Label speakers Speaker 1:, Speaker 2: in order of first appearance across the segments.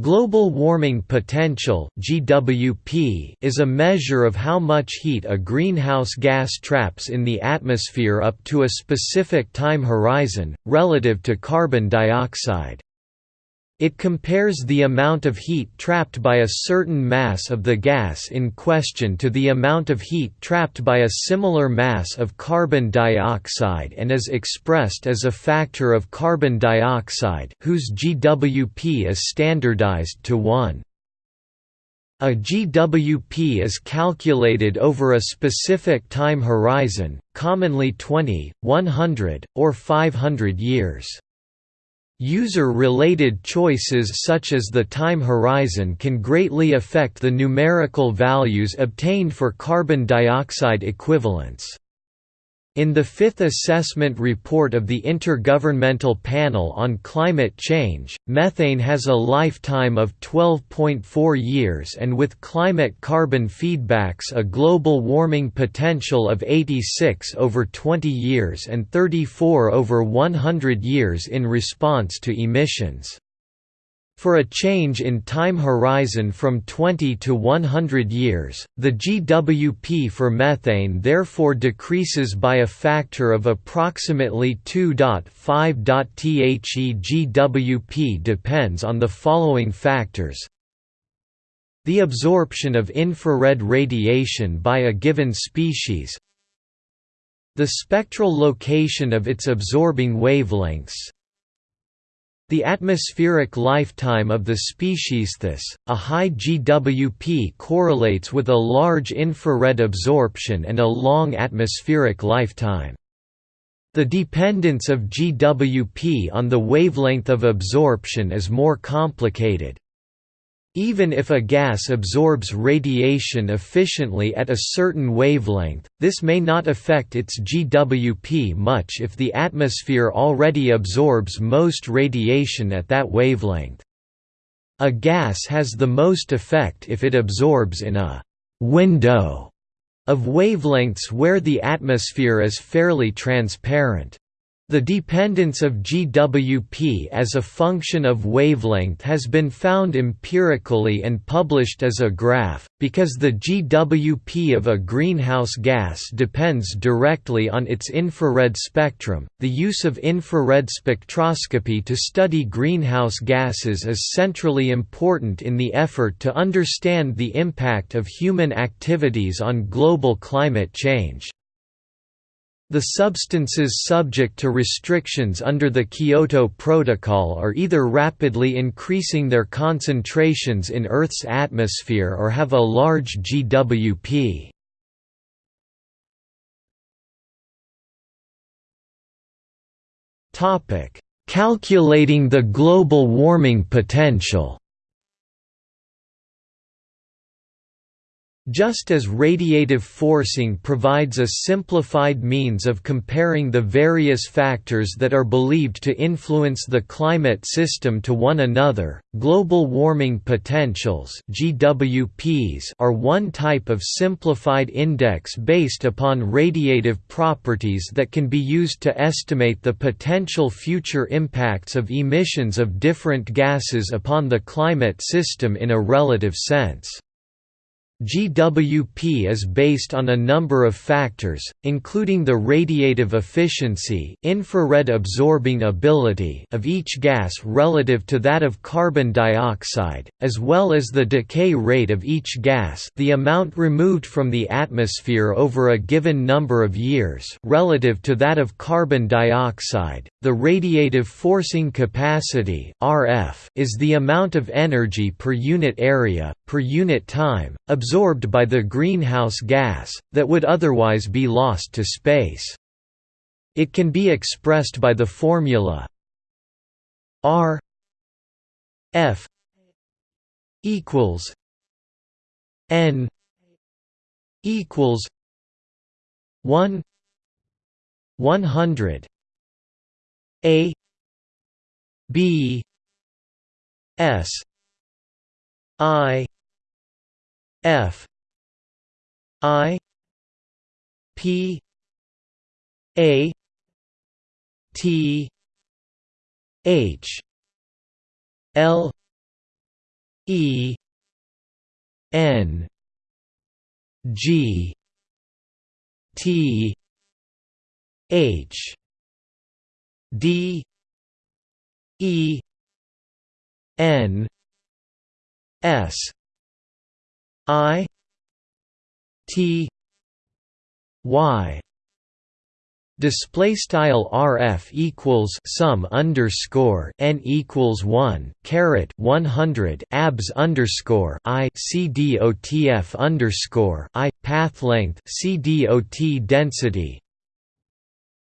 Speaker 1: Global warming potential (GWP) is a measure of how much heat a greenhouse gas traps in the atmosphere up to a specific time horizon relative to carbon dioxide. It compares the amount of heat trapped by a certain mass of the gas in question to the amount of heat trapped by a similar mass of carbon dioxide and is expressed as a factor of carbon dioxide whose GWP is standardized to 1. A GWP is calculated over a specific time horizon, commonly 20, 100, or 500 years. User-related choices such as the time horizon can greatly affect the numerical values obtained for carbon dioxide equivalents. In the fifth assessment report of the Intergovernmental Panel on Climate Change, methane has a lifetime of 12.4 years and with climate carbon feedbacks a global warming potential of 86 over 20 years and 34 over 100 years in response to emissions. For a change in time horizon from 20 to 100 years, the GWP for methane therefore decreases by a factor of approximately 2.5. The GWP depends on the following factors the absorption of infrared radiation by a given species the spectral location of its absorbing wavelengths the atmospheric lifetime of the species Thus, a high GWP correlates with a large infrared absorption and a long atmospheric lifetime. The dependence of GWP on the wavelength of absorption is more complicated. Even if a gas absorbs radiation efficiently at a certain wavelength, this may not affect its GWP much if the atmosphere already absorbs most radiation at that wavelength. A gas has the most effect if it absorbs in a «window» of wavelengths where the atmosphere is fairly transparent. The dependence of GWP as a function of wavelength has been found empirically and published as a graph, because the GWP of a greenhouse gas depends directly on its infrared spectrum. The use of infrared spectroscopy to study greenhouse gases is centrally important in the effort to understand the impact of human activities on global climate change. The substances subject to restrictions under the Kyoto Protocol are either rapidly increasing their concentrations in Earth's atmosphere or have a large GWP. Calculating the global warming potential Just as radiative forcing provides a simplified means of comparing the various factors that are believed to influence the climate system to one another, global warming potentials (GWPs) are one type of simplified index based upon radiative properties that can be used to estimate the potential future impacts of emissions of different gases upon the climate system in a relative sense. GWP is based on a number of factors, including the radiative efficiency infrared absorbing ability of each gas relative to that of carbon dioxide, as well as the decay rate of each gas the amount removed from the atmosphere over a given number of years relative to that of carbon dioxide. The radiative forcing capacity RF is the amount of energy per unit area, per unit time, absorbed by the greenhouse gas, that would otherwise be lost to space. It can be expressed by the formula R F equals N equals one one hundred A B S I F. I. P. A. T. H. L. E. N. G. T. H. D. E. N. S I T Y Display style RF equals sum underscore n equals one caret one hundred abs underscore I CDOTF underscore I path length CDOT density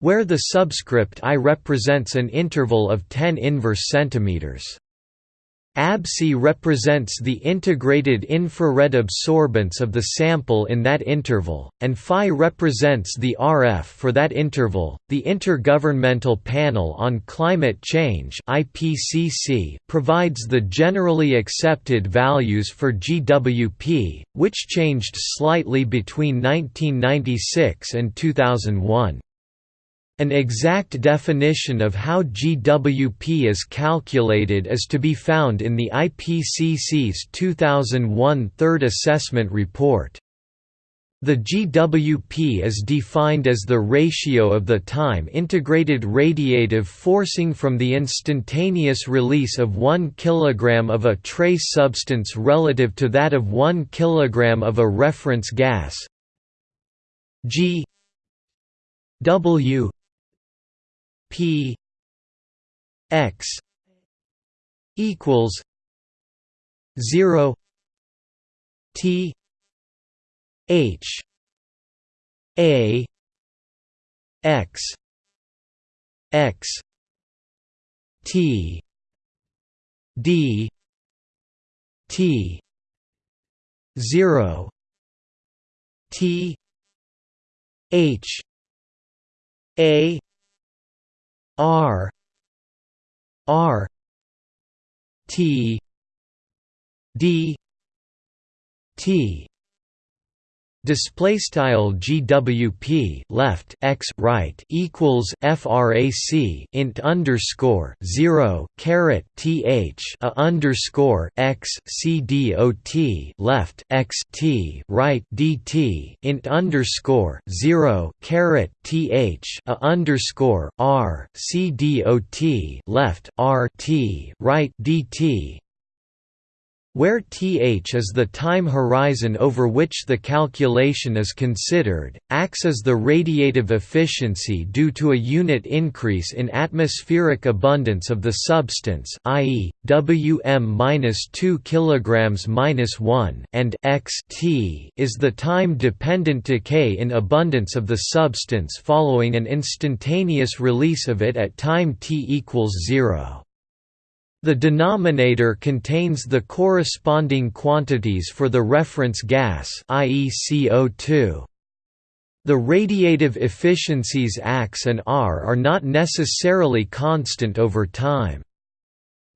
Speaker 1: where the subscript I represents an interval of 10 inverse centimeters. AbC represents the integrated infrared absorbance of the sample in that interval, and phi represents the RF for that interval. The Intergovernmental Panel on Climate Change (IPCC) provides the generally accepted values for GWP, which changed slightly between 1996 and 2001. An exact definition of how GWP is calculated is to be found in the IPCC's 2001 Third Assessment Report. The GWP is defined as the ratio of the time-integrated radiative forcing from the instantaneous release of 1 kg of a trace substance relative to that of 1 kg of a reference gas G W P X equals zero T H A X X T D T zero T H A R R T D T Display style GWP left x right equals frac int underscore zero caret th a underscore x c dot left x t right dt int underscore zero caret th a underscore r c dot left r t right dt where th is the time horizon over which the calculation is considered, acts as the radiative efficiency due to a unit increase in atmospheric abundance of the substance i.e., Wm-2 kg-1 and x t is the time-dependent decay in abundance of the substance following an instantaneous release of it at time t equals 0. The denominator contains the corresponding quantities for the reference gas i.e. CO2. The radiative efficiencies X and R are not necessarily constant over time.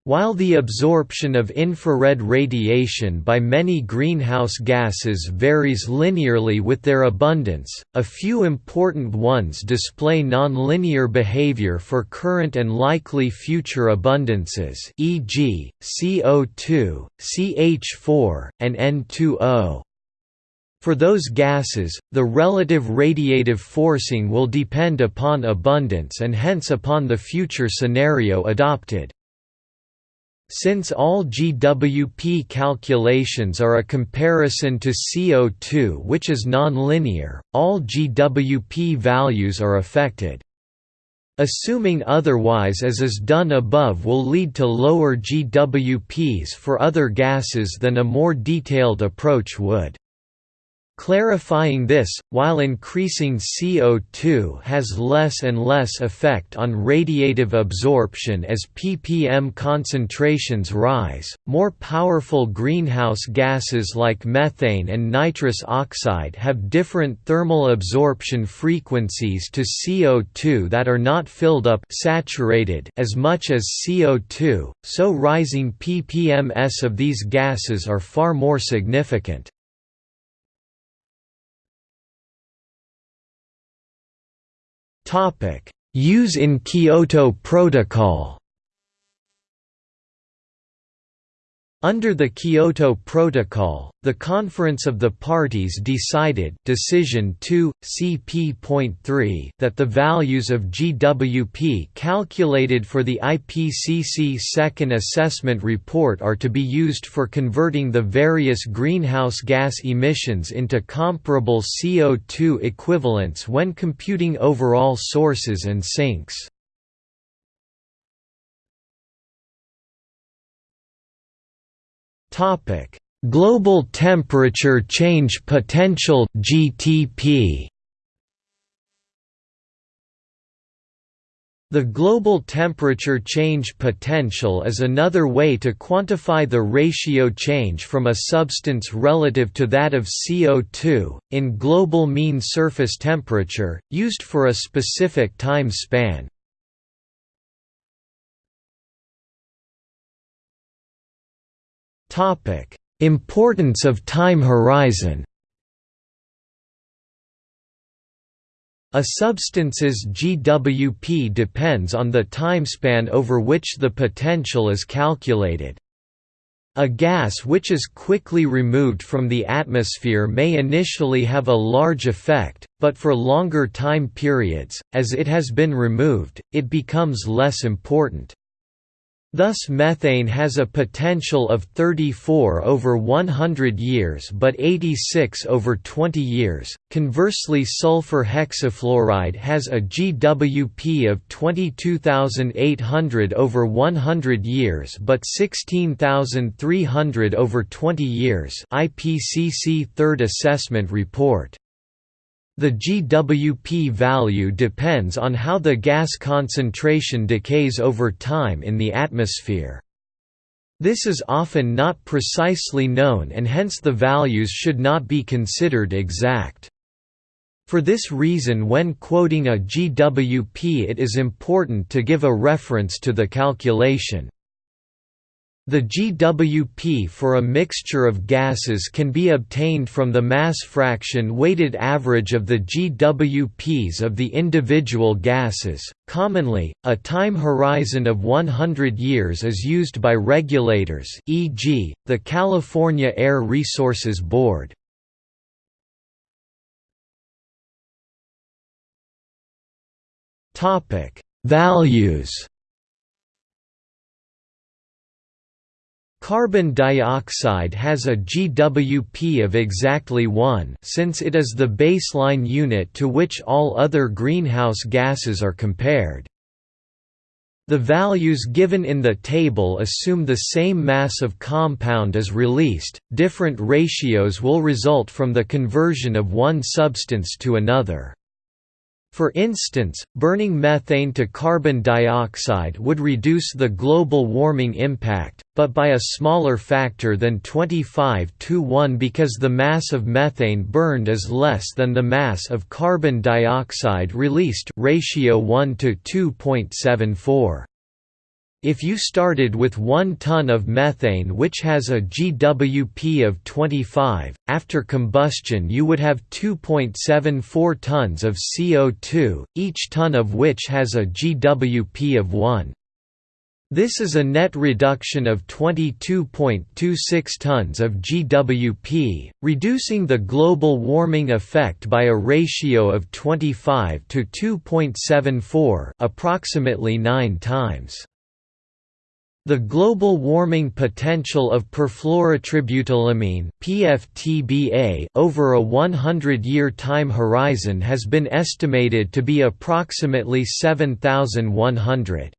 Speaker 1: While the absorption of infrared radiation by many greenhouse gases varies linearly with their abundance, a few important ones display nonlinear behavior for current and likely future abundances e.g., CO2, CH4, and N2O. For those gases, the relative radiative forcing will depend upon abundance and hence upon the future scenario adopted. Since all GWP calculations are a comparison to CO2 which is nonlinear, all GWP values are affected. Assuming otherwise as is done above will lead to lower GWPs for other gases than a more detailed approach would. Clarifying this, while increasing CO2 has less and less effect on radiative absorption as ppm concentrations rise, more powerful greenhouse gases like methane and nitrous oxide have different thermal absorption frequencies to CO2 that are not filled up saturated as much as CO2, so rising ppms of these gases are far more significant. Use in Kyoto Protocol. Under the Kyoto Protocol, the Conference of the Parties decided Decision 2, CP.3 that the values of GWP calculated for the IPCC Second Assessment Report are to be used for converting the various greenhouse gas emissions into comparable CO2 equivalents when computing overall sources and sinks. Topic: Global Temperature Change Potential (GTP). The global temperature change potential is another way to quantify the ratio change from a substance relative to that of CO2, in global mean surface temperature, used for a specific time span. Importance of time horizon. A substance's GWP depends on the timespan over which the potential is calculated. A gas which is quickly removed from the atmosphere may initially have a large effect, but for longer time periods, as it has been removed, it becomes less important. Thus methane has a potential of 34 over 100 years but 86 over 20 years. Conversely sulfur hexafluoride has a GWP of 22,800 over 100 years but 16,300 over 20 years IPCC Third Assessment Report. The GWP value depends on how the gas concentration decays over time in the atmosphere. This is often not precisely known and hence the values should not be considered exact. For this reason when quoting a GWP it is important to give a reference to the calculation. The GWP for a mixture of gases can be obtained from the mass fraction weighted average of the GWPs of the individual gases. Commonly, a time horizon of 100 years is used by regulators, e.g., the California Air Resources Board. Topic: Values Carbon dioxide has a GWP of exactly 1 since it is the baseline unit to which all other greenhouse gases are compared. The values given in the table assume the same mass of compound as released, different ratios will result from the conversion of one substance to another. For instance, burning methane to carbon dioxide would reduce the global warming impact, but by a smaller factor than 25 to 1 because the mass of methane burned is less than the mass of carbon dioxide released ratio 1 to 2.74. If you started with 1 ton of methane which has a GWP of 25, after combustion you would have 2.74 tons of CO2, each ton of which has a GWP of 1. This is a net reduction of 22.26 tons of GWP, reducing the global warming effect by a ratio of 25 to 2.74 approximately 9 times. The global warming potential of perfluorotributylamine (PFTBA) over a 100-year time horizon has been estimated to be approximately 7100.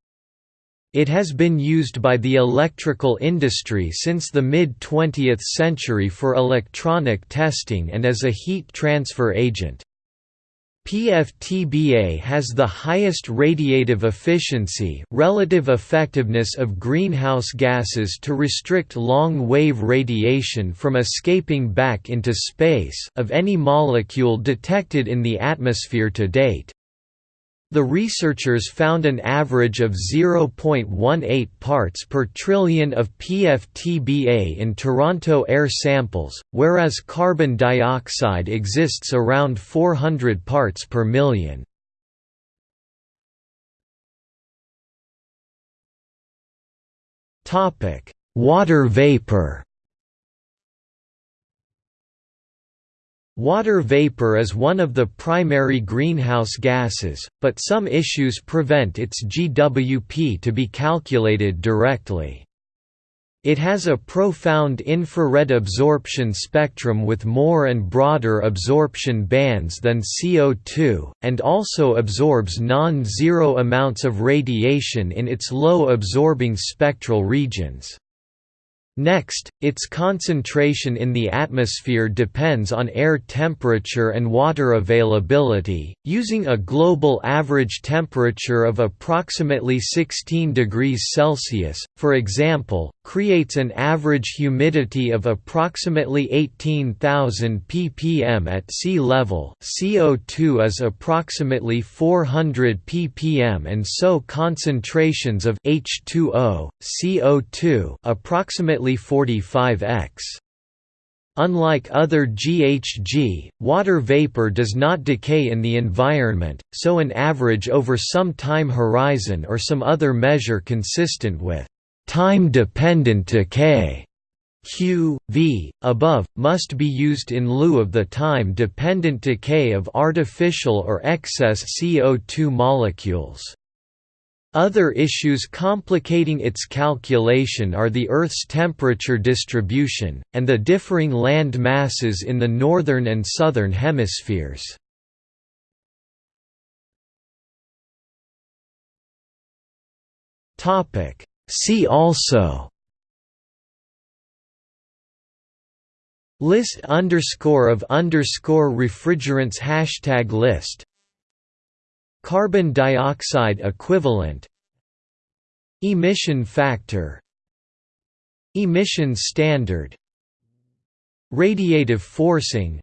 Speaker 1: It has been used by the electrical industry since the mid-20th century for electronic testing and as a heat transfer agent. PFTBA has the highest radiative efficiency relative effectiveness of greenhouse gases to restrict long-wave radiation from escaping back into space of any molecule detected in the atmosphere to date. The researchers found an average of 0.18 parts per trillion of PFTBA in Toronto air samples, whereas carbon dioxide exists around 400 parts per million. Water vapor Water vapor is one of the primary greenhouse gases, but some issues prevent its GWP to be calculated directly. It has a profound infrared absorption spectrum with more and broader absorption bands than CO2, and also absorbs non-zero amounts of radiation in its low absorbing spectral regions. Next, its concentration in the atmosphere depends on air temperature and water availability, using a global average temperature of approximately 16 degrees Celsius, for example, creates an average humidity of approximately 18,000 ppm at sea level CO2 is approximately 400 ppm and so concentrations of H2O, CO2 approximately 45x. Unlike other GHG, water vapor does not decay in the environment, so an average over some time horizon or some other measure consistent with time-dependent decay Q, v, above, must be used in lieu of the time-dependent decay of artificial or excess CO2 molecules. Other issues complicating its calculation are the Earth's temperature distribution, and the differing land masses in the northern and southern hemispheres. See also List underscore of underscore refrigerants Hashtag list Carbon dioxide equivalent Emission factor Emission standard Radiative forcing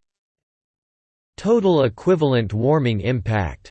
Speaker 1: Total equivalent warming impact